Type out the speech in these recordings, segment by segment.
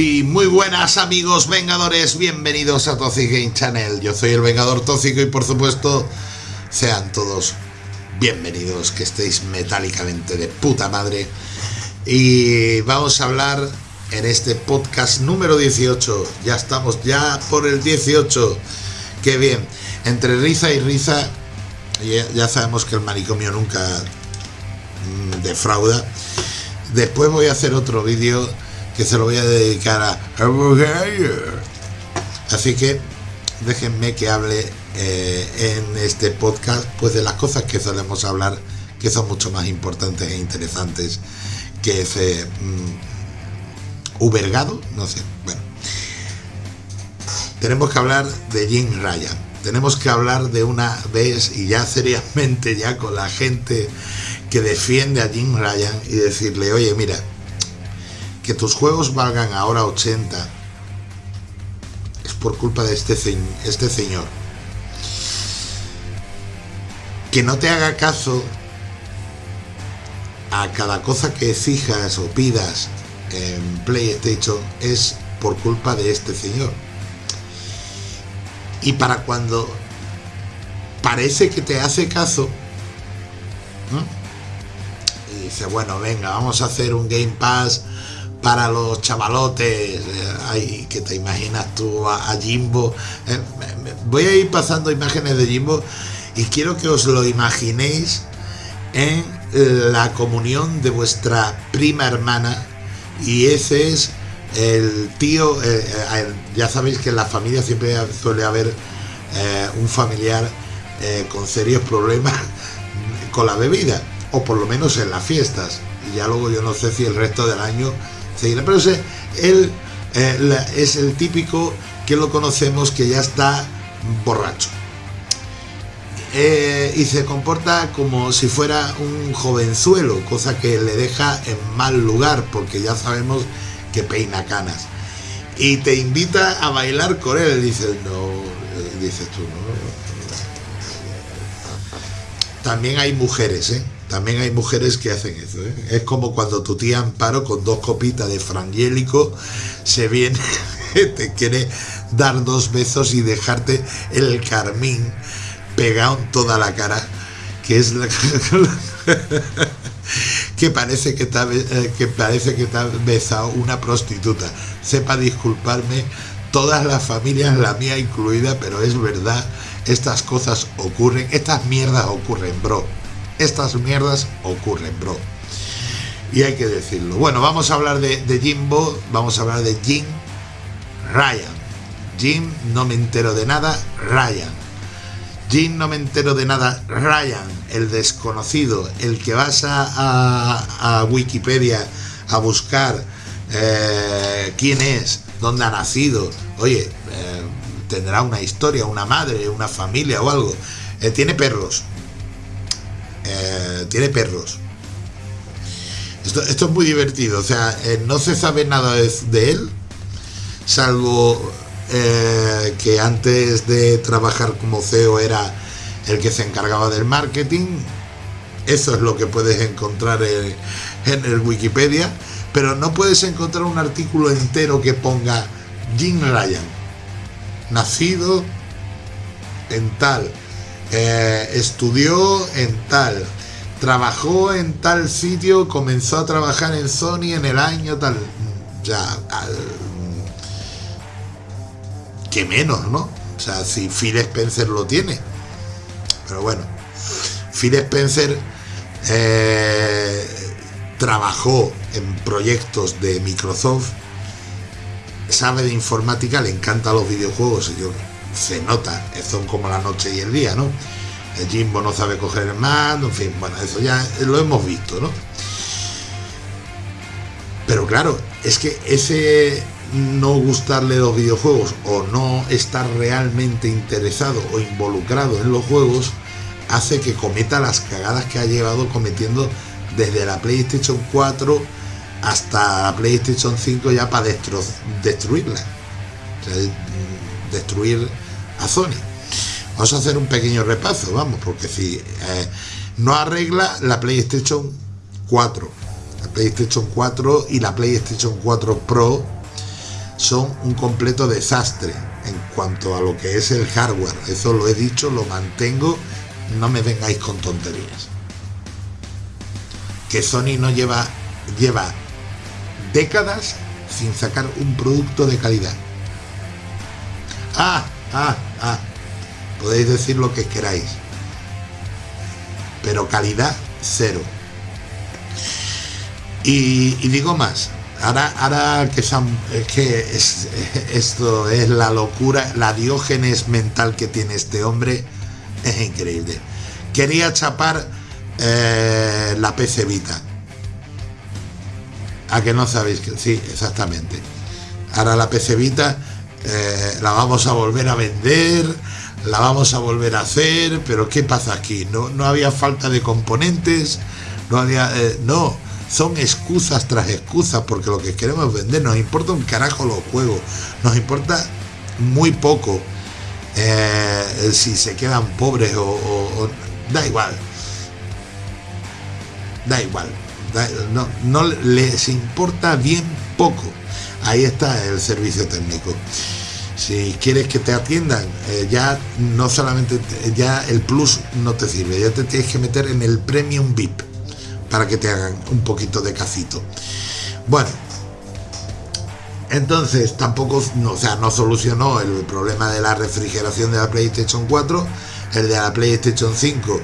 Muy buenas amigos vengadores, bienvenidos a Toxic Game Channel. Yo soy el Vengador Tóxico y por supuesto sean todos bienvenidos, que estéis metálicamente de puta madre. Y vamos a hablar en este podcast número 18. Ya estamos ya por el 18. Qué bien. Entre risa y risa, ya sabemos que el manicomio nunca mm, defrauda. Después voy a hacer otro vídeo que se lo voy a dedicar a Así que déjenme que hable eh, en este podcast pues de las cosas que solemos hablar que son mucho más importantes e interesantes que ese mm, ubergado, no sé, bueno. Tenemos que hablar de Jim Ryan. Tenemos que hablar de una vez y ya seriamente ya con la gente que defiende a Jim Ryan y decirle, oye, mira, que tus juegos valgan ahora 80 es por culpa de este, este señor. Que no te haga caso a cada cosa que exijas o pidas en PlayStation es por culpa de este señor. Y para cuando parece que te hace caso, y dice, bueno, venga, vamos a hacer un Game Pass para los chavalotes, eh, que te imaginas tú a, Jimbo. Eh, voy a ir pasando imágenes de Jimbo y quiero que os lo imaginéis en la comunión de vuestra prima hermana y ese es el tío, eh, ya sabéis que en la familia siempre suele haber un familiar con serios problemas con la bebida, o por lo menos en las fiestas. Y ya luego yo no sé si el resto del año pero él eh, es el típico que lo conocemos que ya está borracho. Eh, y se comporta como si fuera un jovenzuelo, cosa que le deja en mal lugar, porque ya sabemos que peina canas. Y te invita a bailar con él, dices, no, eh, dices tú, no. También hay mujeres, ¿eh? También hay mujeres que hacen eso. ¿eh? Es como cuando tu tía Amparo con dos copitas de frangélico se viene, te quiere dar dos besos y dejarte el carmín pegado en toda la cara, que es la que parece que eh, que parece que te ha besado una prostituta. Sepa disculparme, todas las familias, la mía incluida, pero es verdad, estas cosas ocurren, estas mierdas ocurren, bro estas mierdas ocurren, bro. Y hay que decirlo. Bueno, vamos a hablar de, Jimbo, vamos a hablar de Jim Ryan. Jim, no me entero de nada, Ryan. Jim, no me entero de nada, Ryan, el desconocido, el que vas a, Wikipedia a buscar eh, quién es, dónde ha nacido. Oye, eh, tendrá una historia, una madre, una familia o algo. Eh, tiene perros, eh, tiene perros. Esto, es muy divertido, o sea, eh, no se sabe nada de, él, salvo eh, que antes de trabajar como CEO era el que se encargaba del marketing. Eso es lo que puedes encontrar en, en el Wikipedia, pero no puedes encontrar un artículo entero que ponga Jim Ryan, nacido en tal, estudió en tal, trabajó en tal sitio, comenzó a trabajar en Sony en el año tal. Ya, que menos, ¿no? O sea, si Phil Spencer lo tiene. Pero bueno, Phil Spencer eh, trabajó en proyectos de Microsoft, sabe de informática, le encantan los videojuegos. Yo se nota, son como la noche y el día, ¿no? El Jimbo no sabe coger el mando, en fin, bueno, eso ya lo hemos visto, ¿no? Pero claro, es que ese no gustarle los videojuegos o no estar realmente interesado o involucrado en los juegos hace que cometa las cagadas que ha llevado cometiendo desde la PlayStation 4 hasta la PlayStation 5 ya para destruirla. Mm, destruir a Sony. Vamos a hacer un pequeño repaso, vamos, porque si eh, no arregla la PlayStation 4, la PlayStation 4 y la PlayStation 4 Pro son un completo desastre en cuanto a lo que es el hardware. Eso lo he dicho, lo mantengo, no me vengáis con tonterías. Que Sony no lleva, lleva décadas sin sacar un producto de calidad. Ah, ah, ah. Podéis decir lo que queráis. Pero calidad cero. Y, digo más, ahora, ahora que, es que esto es la locura, la diógenes mental que tiene este hombre, es increíble. Quería chapar eh, la PC Vita. A que no sabéis que sí, exactamente. Ahora la PC Vita eh, la vamos a volver a vender, la vamos a volver a hacer, pero ¿qué pasa aquí? No, no había falta de componentes, no había. Eh, no son excusas tras excusas porque lo que queremos vender nos importa un carajo los juegos, nos importa muy poco eh, si se quedan pobres o, da igual, da igual, no, no les importa bien poco. Ahí está el servicio técnico. Si quieres que te atiendan, eh, ya no solamente, ya el plus no te sirve, ya te tienes que meter en el premium VIP para que te hagan un poquito de cacito. Bueno, entonces tampoco, no, o sea, no solucionó el problema de la refrigeración de la PlayStation 4, el de la PlayStation 5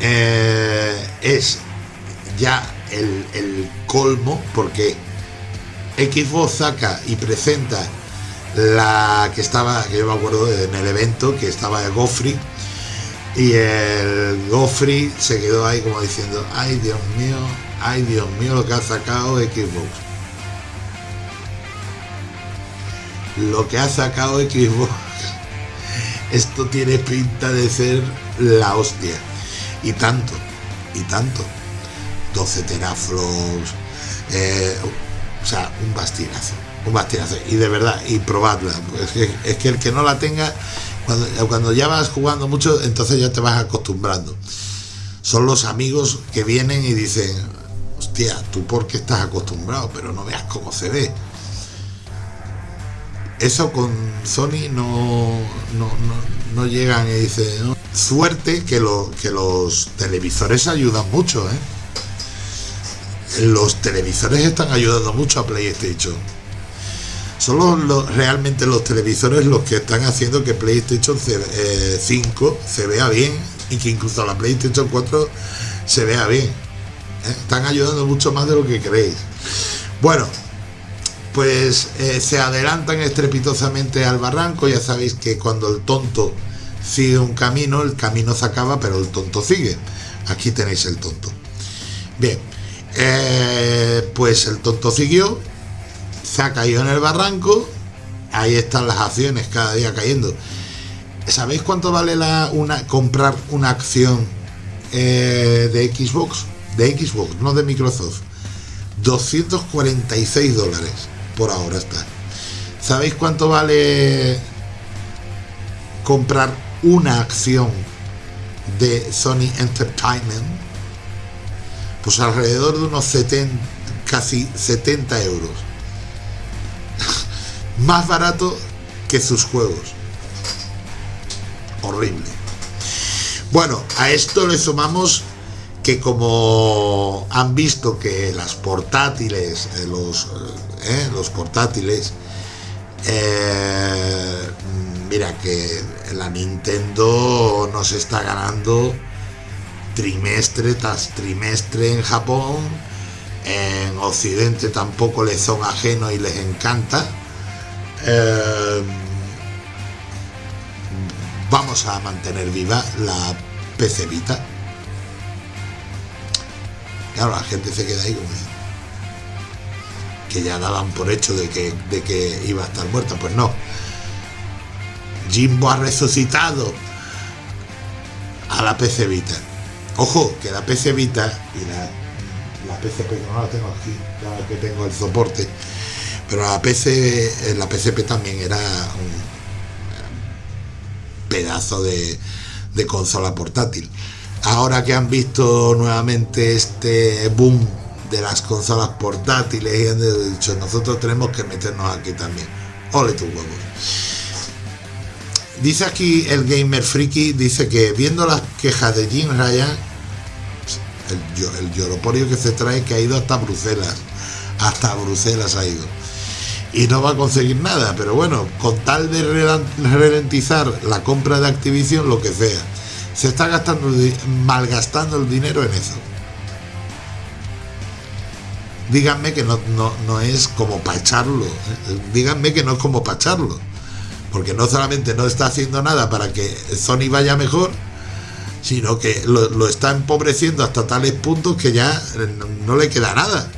eh, es ya el, el, colmo porque Xbox saca y presenta la que estaba, que yo me acuerdo en el evento, que estaba el Goffrey, y el Goffrey se quedó ahí como diciendo, ay Dios mío, ay Dios mío lo que ha sacado Xbox. Lo que ha sacado Xbox, esto tiene pinta de ser la hostia. Y tanto, y tanto. 12 teraflops, sea, un bastinazo, un bastinazo. Y de verdad, y probadla. es que el que no la tenga cuando, ya vas jugando mucho, entonces ya te vas acostumbrando. Son los amigos que vienen y dicen, hostia, tú porque estás acostumbrado, pero no veas cómo se ve. Eso con Sony no, no, llegan y dicen, suerte que, lo, que los televisores ayudan mucho, ¿eh? Los televisores están ayudando mucho a PlayStation son los, realmente los televisores los que están haciendo que PlayStation 5 eh, se vea bien y que incluso la PlayStation 4 se vea bien. ¿eh? Están ayudando mucho más de lo que creéis. Bueno, pues eh, se adelantan estrepitosamente al barranco. Ya sabéis que cuando el tonto sigue un camino, el camino se acaba, pero el tonto sigue. Aquí tenéis el tonto. Bien, pues el tonto siguió se ha caído en el barranco, ahí están las acciones cada día cayendo. ¿Sabéis cuánto vale la, una, comprar una acción eh, de Xbox? De Xbox, no de Microsoft. 246 dólares por ahora está. ¿Sabéis cuánto vale comprar una acción de Sony Entertainment? Pues alrededor de unos 70, casi 70 euros más barato que sus juegos. Horrible. Bueno, a esto le sumamos que como han visto que las portátiles, eh, los, eh, los portátiles, eh, mira que la Nintendo nos está ganando trimestre tras trimestre en Japón, en Occidente tampoco les son ajenos y les encanta eh, vamos a mantener viva la PC Vita. Claro, la gente se queda ahí como que ya daban por hecho de que, de que iba a estar muerta. Pues no. Jimbo ha resucitado a la PC Vita. Ojo, que la PC Vita y la, la PCP, no la tengo aquí, la que tengo el soporte, pero la PC, eh, la PCP también era un pedazo de, consola portátil. Ahora que han visto nuevamente este boom de las consolas portátiles y han dicho nosotros tenemos que meternos aquí también. Ole tu huevo. Dice aquí el gamer friki, dice que viendo las quejas de Jim Ryan, el, el lloroporio que se trae que ha ido hasta Bruselas, hasta Bruselas ha ido. Y no va a conseguir nada, pero bueno, con tal de ralentizar la compra de Activision, lo que sea, se está gastando, malgastando el dinero en eso díganme que no, no, es como para echarlo. ¿eh? Díganme que no es como para echarlo. Porque no solamente no está haciendo nada para que Sony vaya mejor, sino que lo, está empobreciendo hasta tales puntos que ya no, le queda nada.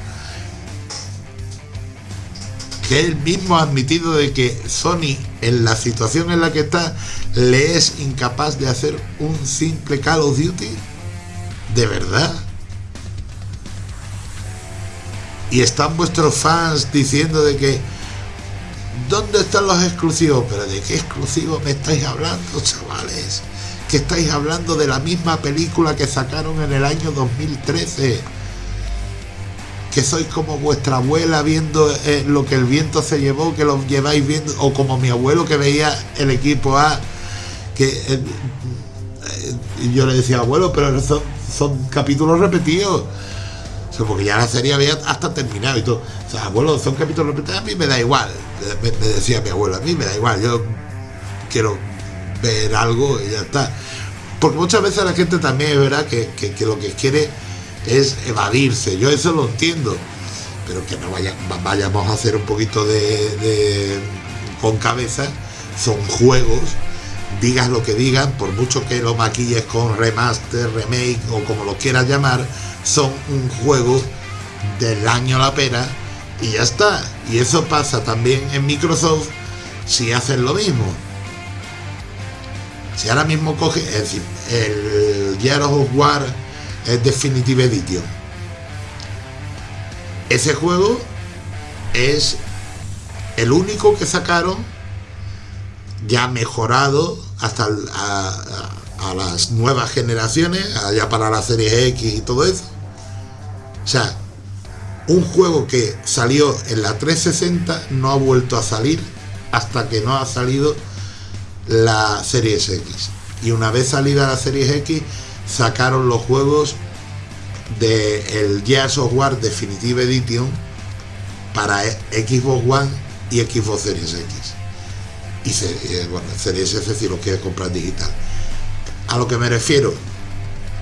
Que él mismo ha admitido de que Sony, en la situación en la que está, le es incapaz de hacer un simple Call of Duty. ¿De verdad? y están vuestros fans diciendo de que ¿dónde están los exclusivos? Pero ¿de qué exclusivos me estáis hablando, chavales? Que estáis hablando de la misma película que sacaron en el año 2013. Que sois como vuestra abuela viendo eh, lo que el viento se llevó, que lo lleváis viendo, o como mi abuelo que veía el equipo A, que eh, eh, yo le decía, abuelo, pero son, son capítulos repetidos porque ya la serie había hasta terminado y todo. O sea, abuelo, son capítulos repetidos, a mí me da igual, me, decía mi abuelo, a mí me da igual, yo quiero ver algo y ya está. Porque muchas veces la gente también es verdad que, lo que quiere es evadirse, yo eso lo entiendo, pero que no vaya, vayamos a hacer un poquito de, con cabeza, son juegos digas lo que digan, por mucho que lo maquilles con remaster, remake o como lo quieras llamar, son un juego del año la pena y ya está. Y eso pasa también en Microsoft si hacen lo mismo. Si ahora mismo coge, es decir, el Gears of War es Definitive Edition. Ese juego es el único que sacaron ya mejorado hasta a, las nuevas generaciones, allá para la serie X y todo eso. O sea, un juego que salió en la 360 no ha vuelto a salir hasta que no ha salido la serie X. Y una vez salida la serie X, sacaron los juegos de el Gears of War Definitive Edition para Xbox One y Xbox Series X. Y eh, bueno, Series S si lo quieres comprar digital. A lo que me refiero,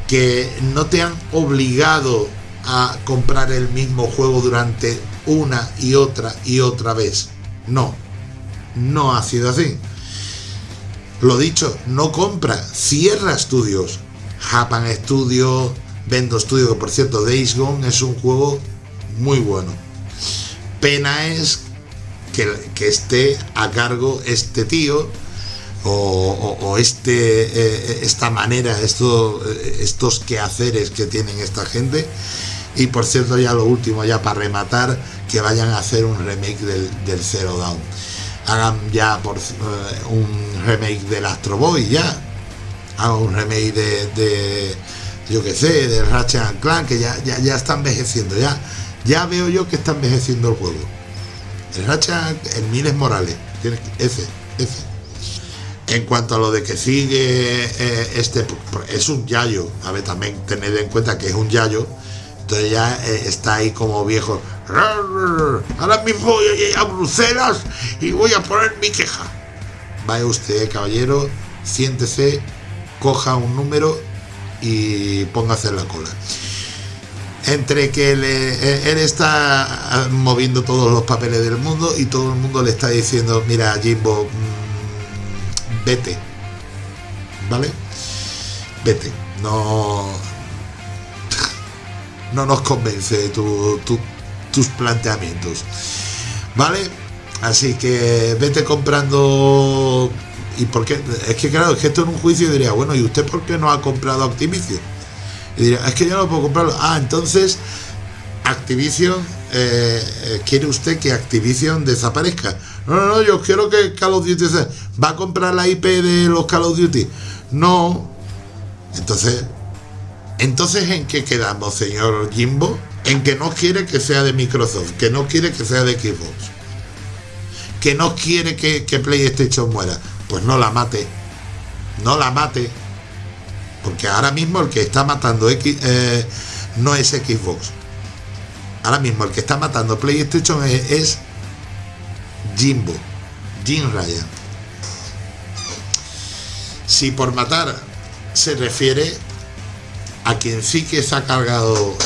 que no te han obligado a comprar el mismo juego durante una y otra y otra vez. No, no ha sido así. Lo dicho, no compra, cierra estudios. Japan Studio, Vendo Studio, que por cierto, Days Gone es un juego muy bueno. Pena es que, que esté a cargo este tío o, este, eh, esta manera, esto, estos quehaceres que tienen esta gente. Y por cierto, ya lo último, ya para rematar, que vayan a hacer un remake del, del Zero Dawn. Hagan ya por eh, un remake del Astro Boy, ya. Hagan un remake de, yo que sé, de Ratchet Clank, que ya, ya, ya está envejeciendo, ya. Ya veo yo que está envejeciendo el juego. El Ratchet, el Miles Morales, ese, ese. En cuanto a lo de que sigue eh, este, es un yayo, a ver, también tened en cuenta que es un yayo, entonces ya eh, está ahí como viejo. Ahora mismo voy a ir a Bruselas y voy a poner mi queja. Vaya usted, caballero, siéntese, coja un número y póngase en la cola. Entre que eh, él está moviendo todos los papeles del mundo y todo el mundo le está diciendo, mira, Jimbo, mm, vete. ¿Vale? Vete. No. No nos convence tus planteamientos. ¿Vale? Así que vete comprando. ¿Y por qué? Es que claro, es que esto en un juicio diría, bueno, ¿y usted por qué no ha comprado Activision? Y diría, es que yo no puedo comprarlo. Ah, entonces Activision, eh, eh, ¿quiere usted que Activision desaparezca? No, no, no, yo quiero que Call of Duty se... ¿Va a comprar la IP de los Call of Duty? No. Entonces, entonces ¿en qué quedamos, señor Jimbo? en que no quiere que sea de Microsoft, que no quiere que sea de Xbox, que no quiere que, que PlayStation muera. Pues no la mate, no la mate, porque ahora mismo el que está matando X, eh, no es Xbox. Ahora mismo el que está matando PlayStation es, es Jimbo, Jim Ryan. Si por matar se refiere a quien sí que se ha cargado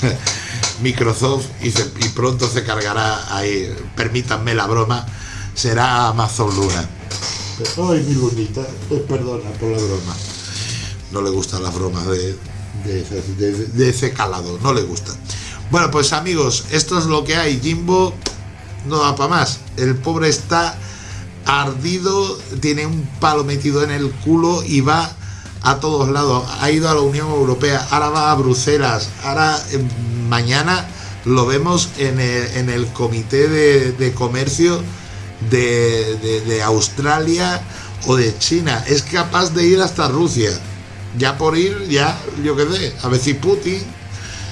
Microsoft y, pronto se cargará ahí, permítanme la broma, será Amazon Luna. Ay, mi lunita, eh, perdona por la broma. No le gustan las bromas de, de, ese calado, no le gusta. Bueno, pues amigos, esto es lo que hay. Jimbo no da para más. El pobre está ardido, tiene un palo metido en el culo y va a todos lados. Ha ido a la Unión Europea, ahora va a Bruselas, ahora eh, mañana lo vemos en el, Comité de, Comercio de, Australia o de China. Es capaz de ir hasta Rusia. Ya por ir, ya, yo qué sé, a ver si Putin...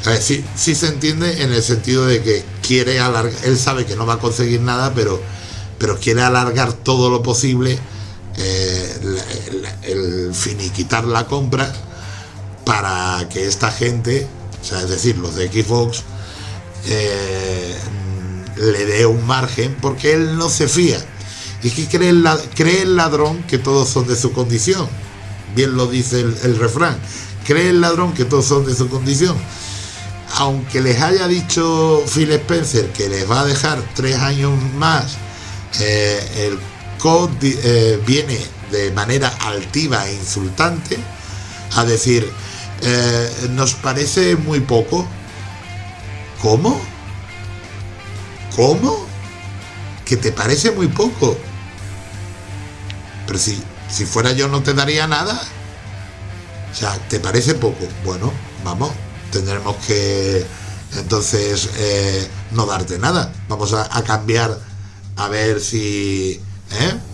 A ver, si se entiende en el sentido de que quiere alargar, él sabe que no va a conseguir nada, pero pero quiere alargar todo lo posible eh, el, finiquitar la compra para que esta gente, o sea, es decir, los de Xbox, eh, le dé un margen porque él no se fía. Y que cree el, cree el ladrón que todos son de su condición. Bien lo dice el, el refrán. Cree el ladrón que todos son de su condición aunque les haya dicho Phil Spencer que les va a dejar tres años más eh, el code eh, viene de manera altiva e insultante a decir, eh, nos parece muy poco. ¿Cómo? ¿Cómo? Que te parece muy poco. Pero si, si fuera yo no te daría nada. O sea, ¿te parece poco? Bueno, vamos, tendremos que entonces no darte nada. Vamos a cambiar a ver si... ¿eh?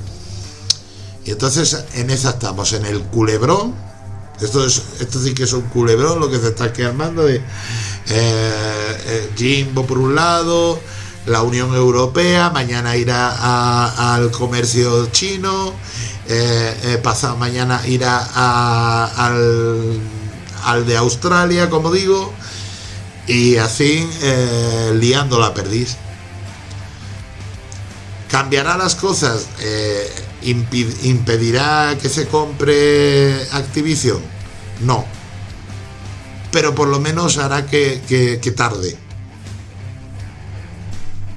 Y entonces en esa estamos, en el culebrón. Esto, es, esto sí que es un culebrón lo que se está quemando de eh, eh, Jimbo por un lado, la Unión Europea, mañana irá al comercio chino, pasado mañana irá al, al, de Australia, como digo, y así liando la perdiz. ¿Cambiará las cosas? Eh, ¿Impedirá que se compre Activision? No. Pero por lo menos hará que, tarde.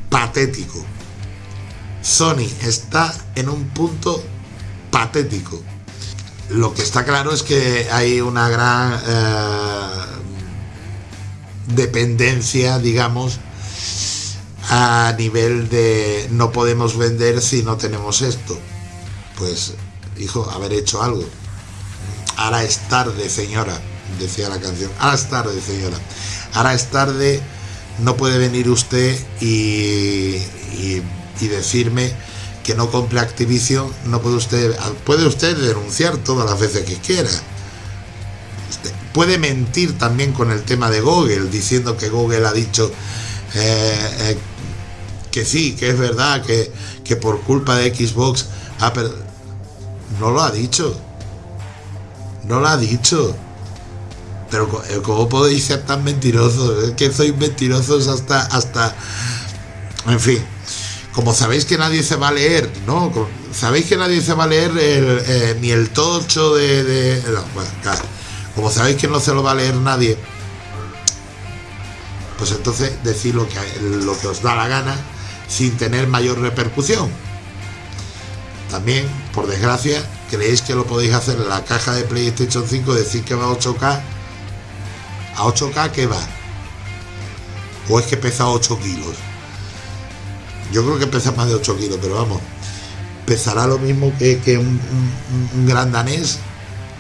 Patético. Sony está en un punto patético. Lo que está claro es que hay una gran eh, dependencia, digamos, a nivel de no podemos vender si no tenemos esto. Pues, hijo, haber hecho algo. Ahora es tarde, señora, decía la canción. Ahora es tarde, señora. Ahora es tarde, no puede venir usted y, y, decirme que no compre Activision, no puede usted, puede usted denunciar todas las veces que quiera. Puede mentir también con el tema de Google, diciendo que Google ha dicho eh, eh, que sí, que es verdad, que, que por culpa de Xbox no lo ha dicho. No lo ha dicho. Pero ¿cómo podéis ser tan mentirosos? Es que sois mentirosos hasta, hasta... En fin. Como sabéis que nadie se va a leer, ¿no? Sabéis que nadie se va a leer eh, ni el tocho de... Como sabéis que no se lo va a leer nadie, pues entonces decid lo que, lo que os da la gana sin tener mayor repercusión. También, por desgracia, creéis que lo podéis hacer en la caja de PlayStation 5, decir que va a 8K. ¿A 8K qué va? ¿O es que pesa 8 kilos? Yo creo que pesa más de 8 kilos, pero vamos, pesará lo mismo que, que un, un gran danés,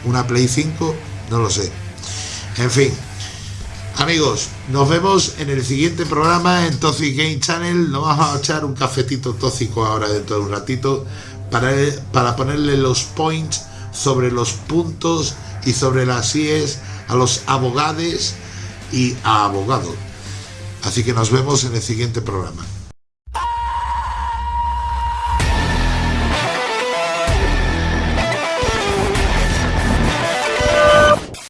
una Play 5, no lo sé. En fin, Amigos, nos vemos en el siguiente programa en Toxic Game Channel. Nos vamos a echar un cafetito tóxico ahora dentro de un ratito para, para ponerle los points sobre los puntos y sobre las IES a los abogados y a abogados. Así que nos vemos en el siguiente programa.